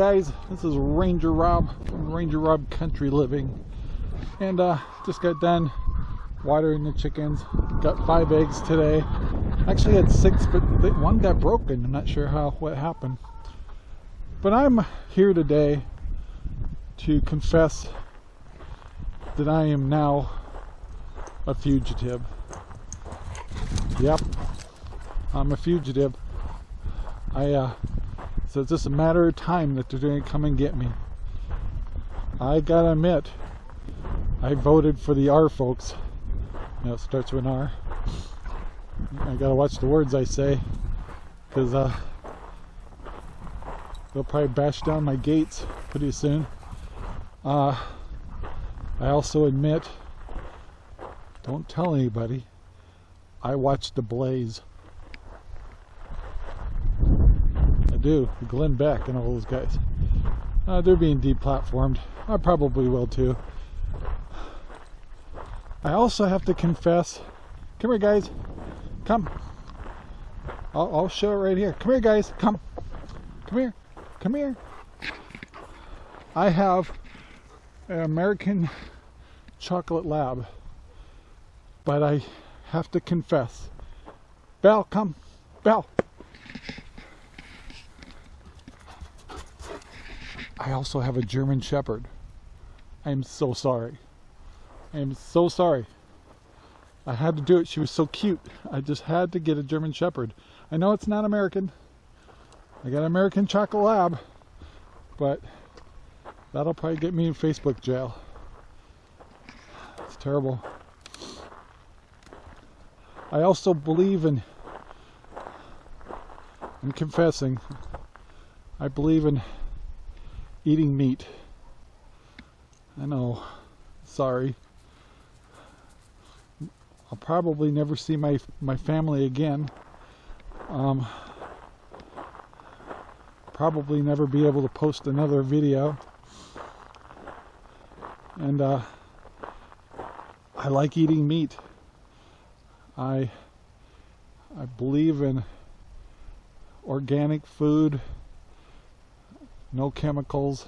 guys, this is Ranger Rob from Ranger Rob Country Living. And uh, just got done watering the chickens. Got five eggs today. Actually had six, but one got broken. I'm not sure how what happened. But I'm here today to confess that I am now a fugitive. Yep, I'm a fugitive. I uh, so it's just a matter of time that they're going to come and get me. I gotta admit, I voted for the R folks. You know, it starts with an R. I gotta watch the words I say, because uh, they'll probably bash down my gates pretty soon. Uh, I also admit, don't tell anybody, I watched The Blaze. Do, Glenn Beck and all those guys. Uh, they're being deplatformed. I probably will too. I also have to confess. Come here, guys. Come. I'll, I'll show it right here. Come here, guys. Come. Come here. Come here. I have an American chocolate lab, but I have to confess. Belle, come. Belle. I also have a German Shepherd. I am so sorry. I am so sorry. I had to do it. She was so cute. I just had to get a German Shepherd. I know it's not American. I got an American Chocolate Lab, but that'll probably get me in Facebook jail. It's terrible. I also believe in, I'm confessing, I believe in eating meat. I know, sorry. I'll probably never see my my family again. Um, probably never be able to post another video. And uh, I like eating meat. I I believe in organic food no chemicals.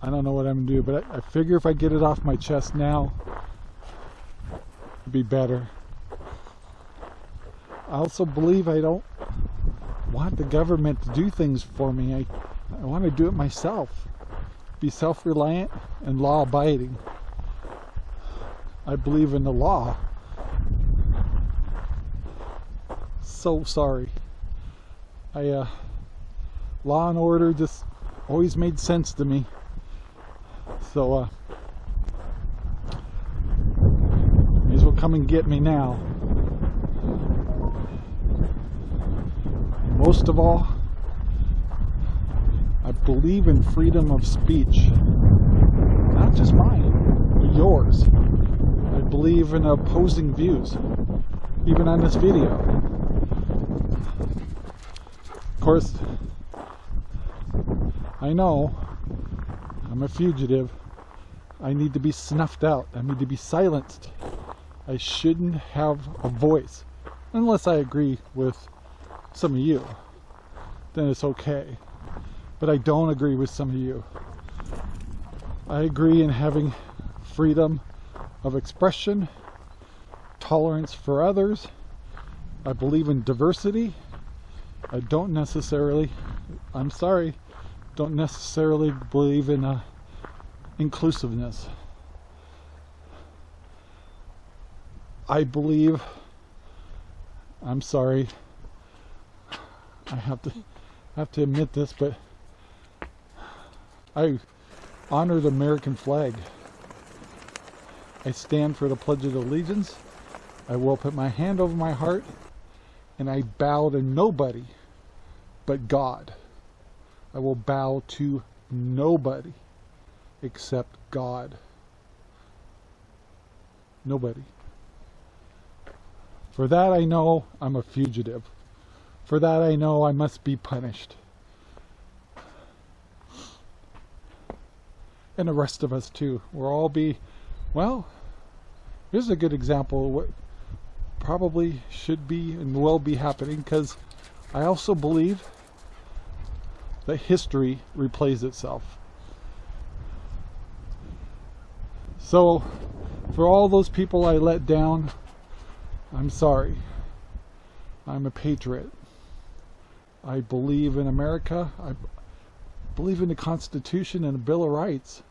I don't know what I'm gonna do, but I, I figure if I get it off my chest now, it'd be better. I also believe I don't want the government to do things for me. I, I want to do it myself. Be self-reliant and law-abiding. I believe in the law. So sorry. I, uh, Law and Order just always made sense to me. So, uh, may as well come and get me now. Most of all, I believe in freedom of speech. Not just mine, but yours. I believe in opposing views, even on this video course, I know I'm a fugitive. I need to be snuffed out. I need to be silenced. I shouldn't have a voice. Unless I agree with some of you. Then it's okay. But I don't agree with some of you. I agree in having freedom of expression, tolerance for others. I believe in diversity. I don't necessarily, I'm sorry, don't necessarily believe in uh, inclusiveness. I believe, I'm sorry, I have to I have to admit this, but I honor the American flag. I stand for the Pledge of Allegiance. I will put my hand over my heart and I bow to nobody but God. I will bow to nobody except God. Nobody. For that I know I'm a fugitive. For that I know I must be punished. And the rest of us too. We'll all be, well, here's a good example probably should be and will be happening because I also believe that history replays itself. So, for all those people I let down, I'm sorry. I'm a patriot. I believe in America. I believe in the Constitution and the Bill of Rights.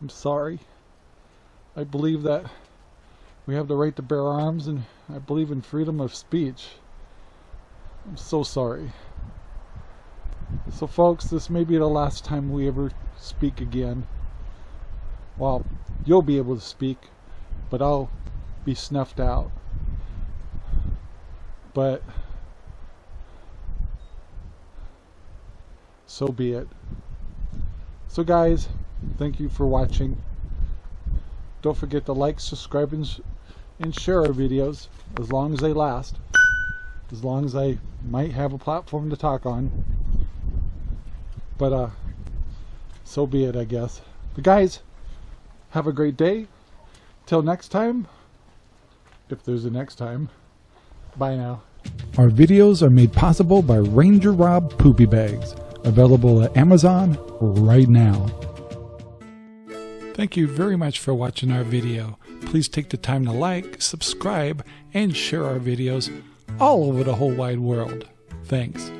I'm sorry. I believe that we have the right to bear arms and I believe in freedom of speech. I'm so sorry. So folks, this may be the last time we ever speak again. Well, you'll be able to speak, but I'll be snuffed out. But so be it. So guys, thank you for watching. Don't forget to like, subscribe, and, and share our videos as long as they last. As long as I might have a platform to talk on. But uh, so be it, I guess. But guys, have a great day. Till next time, if there's a next time, bye now. Our videos are made possible by Ranger Rob Poopy Bags, available at Amazon right now. Thank you very much for watching our video. Please take the time to like, subscribe, and share our videos all over the whole wide world. Thanks.